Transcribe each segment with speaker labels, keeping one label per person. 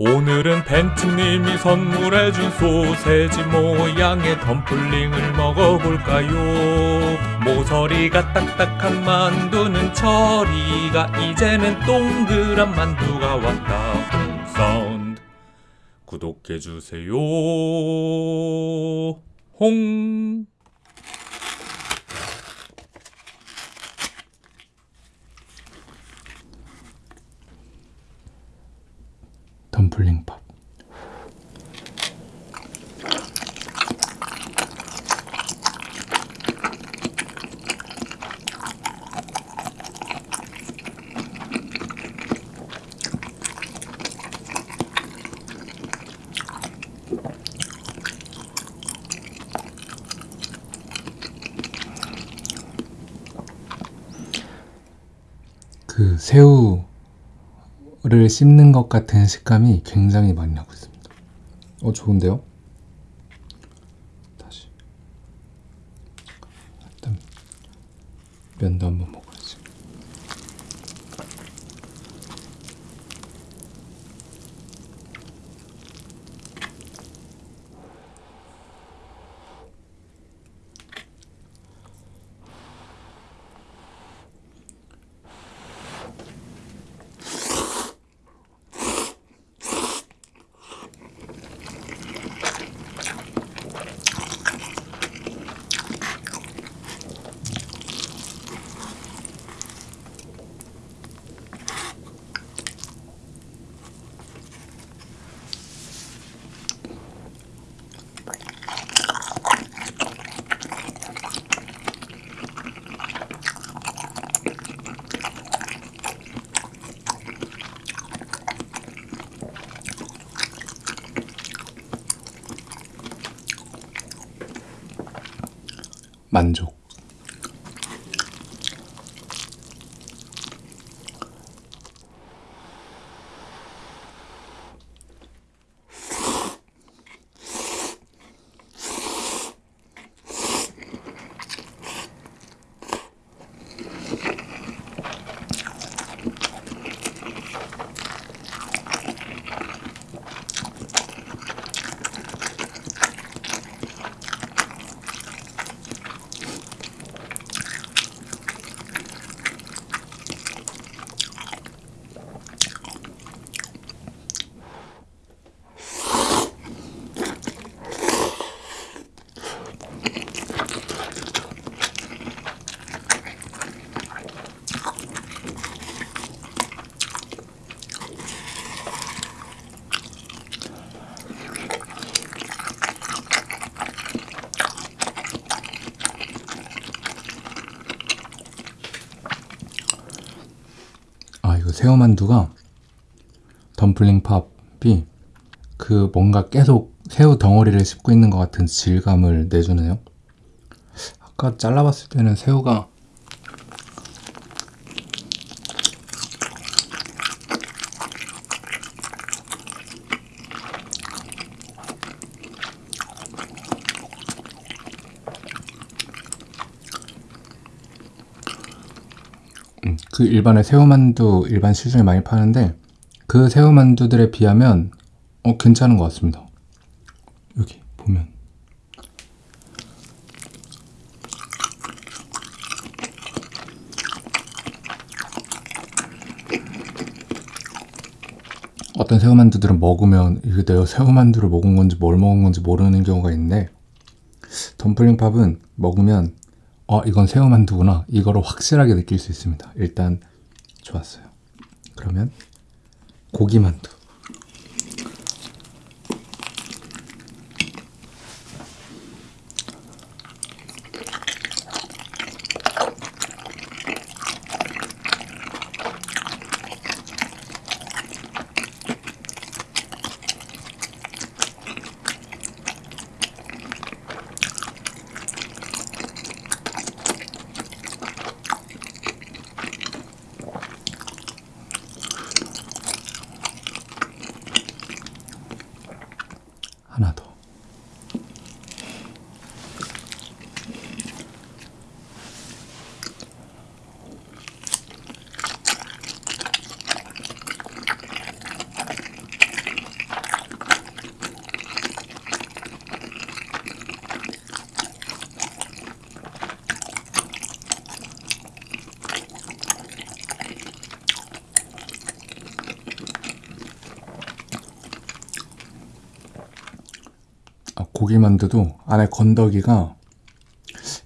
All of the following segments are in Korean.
Speaker 1: 오늘은 벤츠님이 선물해준 소세지 모양의 덤플링을 먹어볼까요? 모서리가 딱딱한 만두는 처리가 이제는 동그란 만두가 왔다. 사운드 구독해주세요. 홍
Speaker 2: 덤플링 밥. 그 새우를 씹는 것 같은 식감이 굉장히 많이 나고 있습니다. 어 좋은데요? 다시 일단 면도 한번 먹어야지. 만족. 새우만두가 덤플링 팝이 그 뭔가 계속 새우 덩어리를 씹고 있는 것 같은 질감을 내주네요. 아까 잘라봤을 때는 새우가 그 일반의 새우만두 일반 시중에 많이 파는데 그 새우만두들에 비하면 어 괜찮은 것 같습니다. 여기 보면 어떤 새우만두들은 먹으면 이게 내가 새우만두를 먹은 건지 뭘 먹은 건지 모르는 경우가 있는데 덤플링 팝은 먹으면 어 이건 새우만두구나 이거를 확실하게 느낄 수 있습니다. 일단 좋았어요. 그러면 고기만두 하나 더. 아, 고기 만두도 안에 건더기가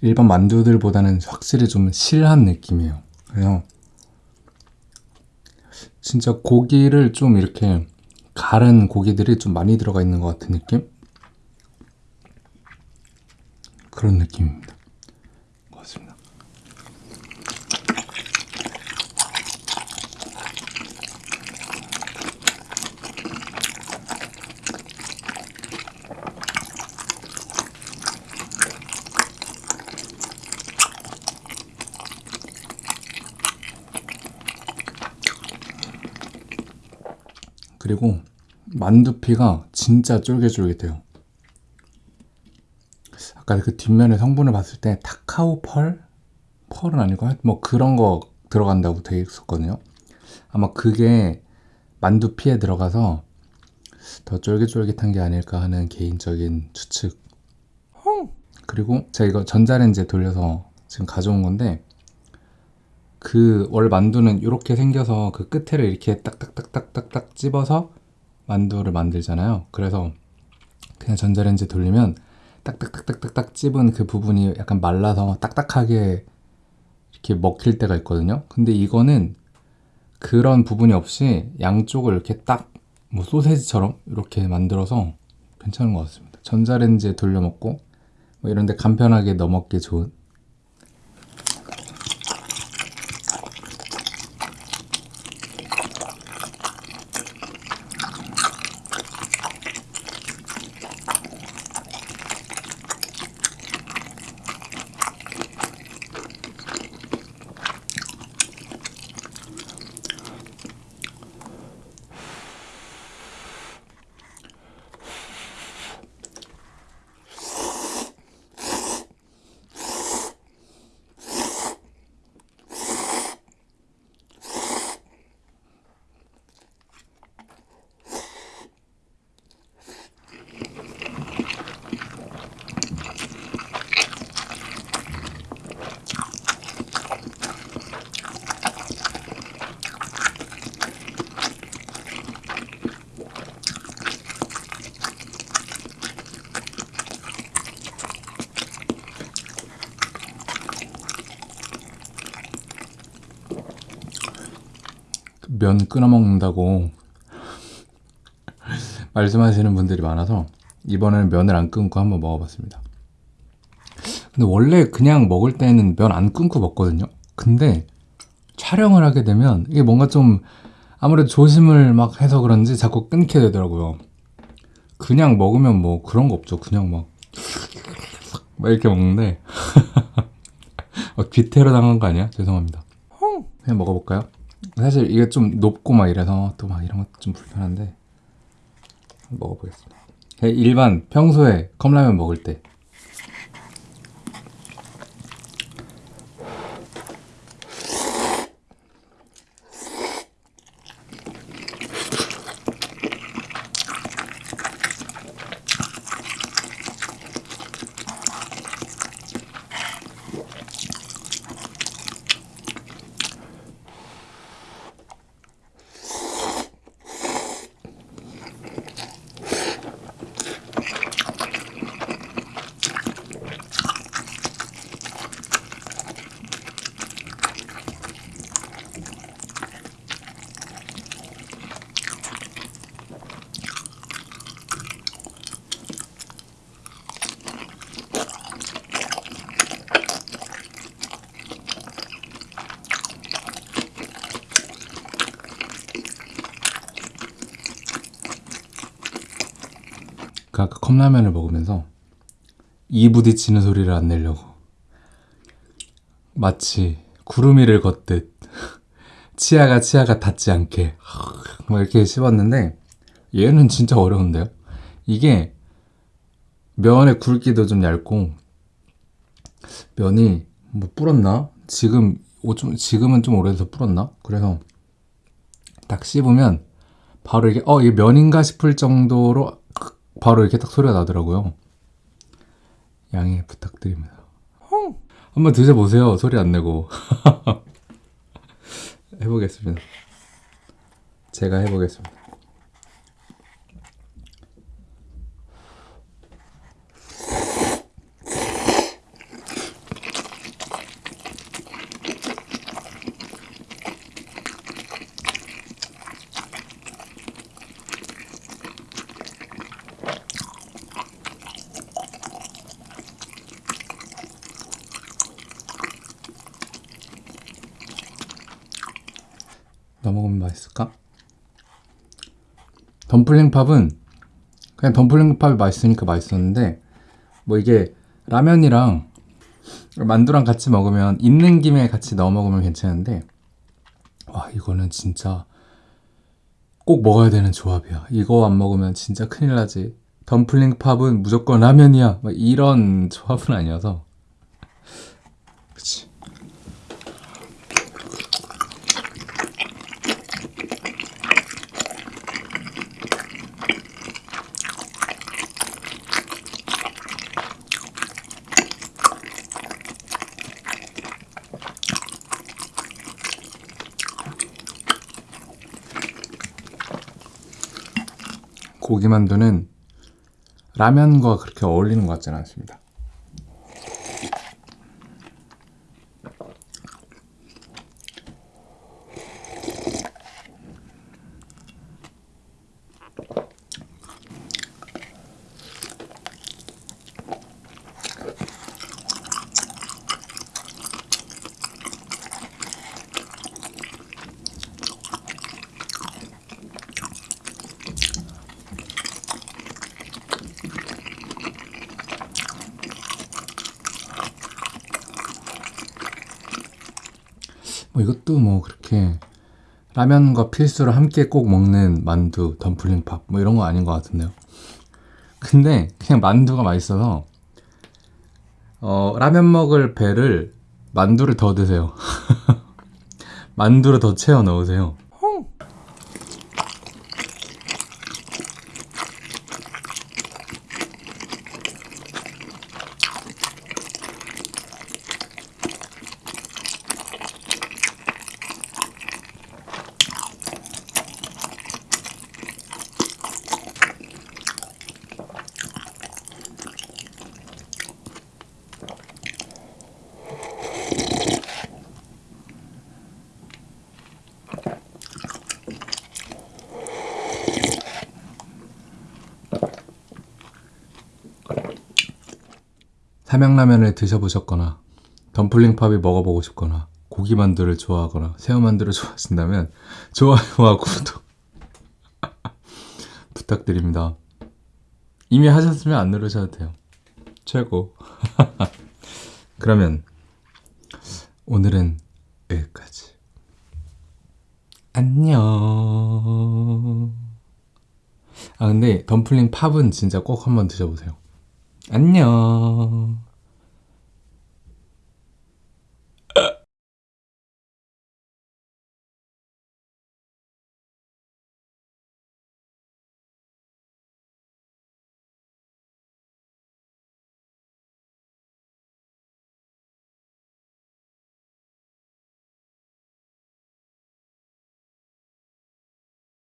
Speaker 2: 일반 만두들보다는 확실히 좀 실한 느낌이에요. 그래서 진짜 고기를 좀 이렇게 갈은 고기들이 좀 많이 들어가 있는 것 같은 느낌? 그런 느낌입니다. 그리고 만두피가 진짜 쫄깃쫄깃해요. 아까 그 뒷면의 성분을 봤을 때 타카오 펄? 펄은 아니고 뭐 그런 거 들어간다고 돼 있었거든요. 아마 그게 만두피에 들어가서 더 쫄깃쫄깃한 게 아닐까 하는 개인적인 추측. 그리고 제가 이거 전자레인지에 돌려서 지금 가져온 건데 그 원래 만두는 이렇게 생겨서 그 끝에를 이렇게 딱딱딱딱딱딱 찝어서 만두를 만들잖아요. 그래서 그냥 전자레인지 돌리면 딱딱딱딱딱딱 찝은 그 부분이 약간 말라서 딱딱하게 이렇게 먹힐 때가 있거든요. 근데 이거는 그런 부분이 없이 양쪽을 이렇게 딱 뭐 소세지처럼 이렇게 만들어서 괜찮은 것 같습니다. 전자레인지에 돌려 먹고 뭐 이런데 간편하게 넣어 먹기 좋은 면 끊어 먹는다고 말씀하시는 분들이 많아서 이번에는 면을 안 끊고 한번 먹어봤습니다. 근데 원래 그냥 먹을 때는 면 안 끊고 먹거든요. 근데 촬영을 하게 되면 이게 뭔가 좀 아무래도 조심을 막 해서 그런지 자꾸 끊게 되더라고요. 그냥 먹으면 뭐 그런 거 없죠. 그냥 막, 막 이렇게 먹는데 어, 귀태로 당한 거 아니야? 죄송합니다. 그냥 먹어볼까요? 사실 이게 좀 높고 막 이래서 또 막 이런 것도 좀 불편한데 먹어보겠습니다. 그냥 일반 평소에 컵라면 먹을 때 그 아까 컵라면을 먹으면서 이 부딪히는 소리를 안 내려고 마치 구름 위를 걷듯 치아가 치아가 닿지 않게 막 이렇게 씹었는데 얘는 진짜 어려운데요. 이게 면의 굵기도 좀 얇고 면이 뭐 불었나? 지금 오, 좀 지금은 좀 오래돼서 불었나? 그래서 딱 씹으면 바로 이게 어 이게 면인가 싶을 정도로 바로 이렇게 딱 소리가 나더라고요. 양해 부탁드립니다. 한번 드셔보세요. 소리 안 내고. 해보겠습니다. 제가 해보겠습니다. 맛있을까? 덤플링 팝은 그냥 덤플링 팝이 맛있으니까 맛있었는데 뭐 이게 라면이랑 만두랑 같이 먹으면 있는 김에 같이 넣어 먹으면 괜찮은데 와 이거는 진짜 꼭 먹어야 되는 조합이야. 이거 안 먹으면 진짜 큰일 나지. 덤플링 팝은 무조건 라면이야. 막 이런 조합은 아니어서. 고기 만두는 라면과 그렇게 어울리는 것 같지는 않습니다. 이것도 뭐 그렇게 라면과 필수로 함께 꼭 먹는 만두, 덤플링밥 뭐 이런 거 아닌 것 같은데요. 근데 그냥 만두가 맛있어서 어, 라면 먹을 배를 만두를 더 드세요. 만두를 더 채워 넣으세요. 삼양라면을 드셔보셨거나 덤플링밥이 먹어보고 싶거나 고기만두를 좋아하거나 새우만두를 좋아하신다면 좋아요와 구독 부탁드립니다. 이미 하셨으면 안 누르셔도 돼요. 최고. 그러면 오늘은 여기까지. 안녕. 아 근데 덤플링 팝은 진짜 꼭 한번 드셔보세요. 안녕.